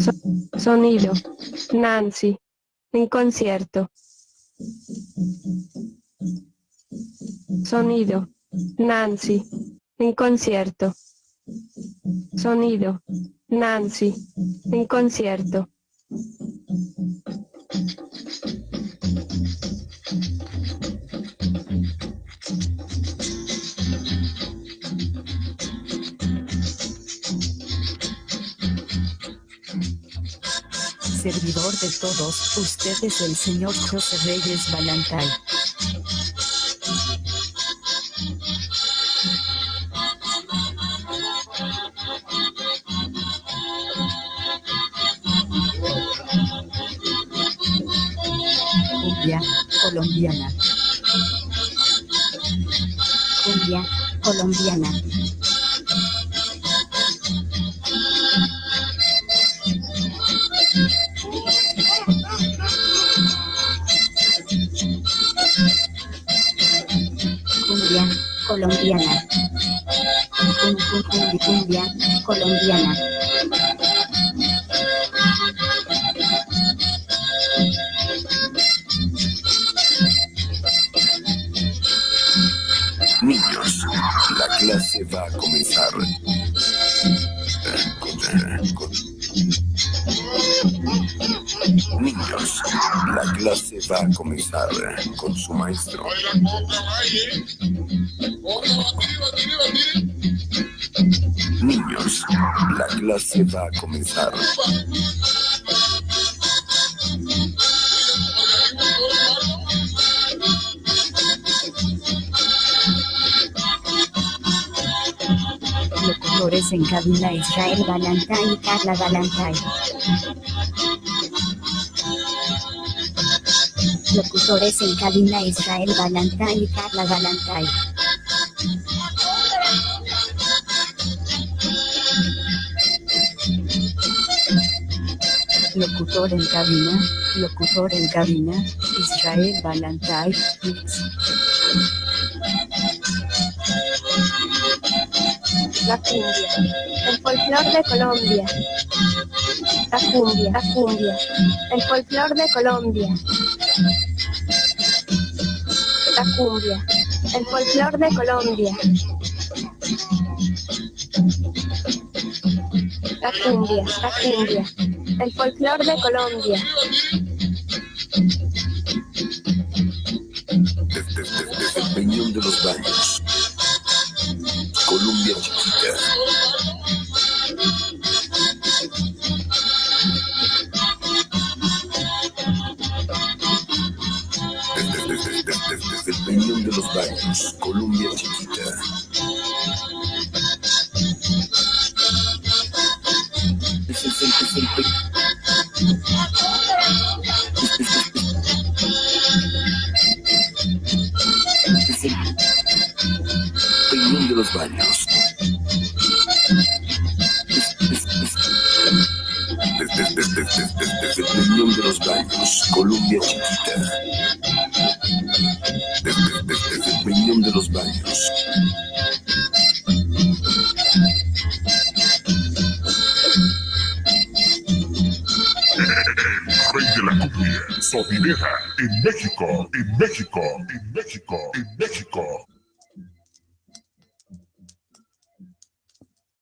So- sonido. Nancy. En concierto. Sonido. Nancy. En concierto. Sonido. Nancy. En concierto. Servidor de todos, usted es el señor José Reyes Balantay. Colombiana. Cumbia, colombiana. Colombiana. Cum, cum, cum, cumbia, colombiana. Niños, la clase va a comenzar. Con- con- clase va a comenzar con su maestro. Niños, la clase va a comenzar. Locutores en cabina Israel Balantay y Carla Balantay. Locutores en cabina Israel Balantay y Carla Balantay. Locutor en cabina, locutor en cabina, Israel Balantay. La cumbia. El folclor de Colombia. La cumbia. La cumbia. El folclor de Colombia. La cumbia. El folclor de Colombia. La cumbia. La cumbia. El folclor de Colombia. Los baños. Colombia chiquita. Peñón de los baños. Desde el peñón de los baños, Colombia chiquita. Sopidera, en México, en México, en México, en México.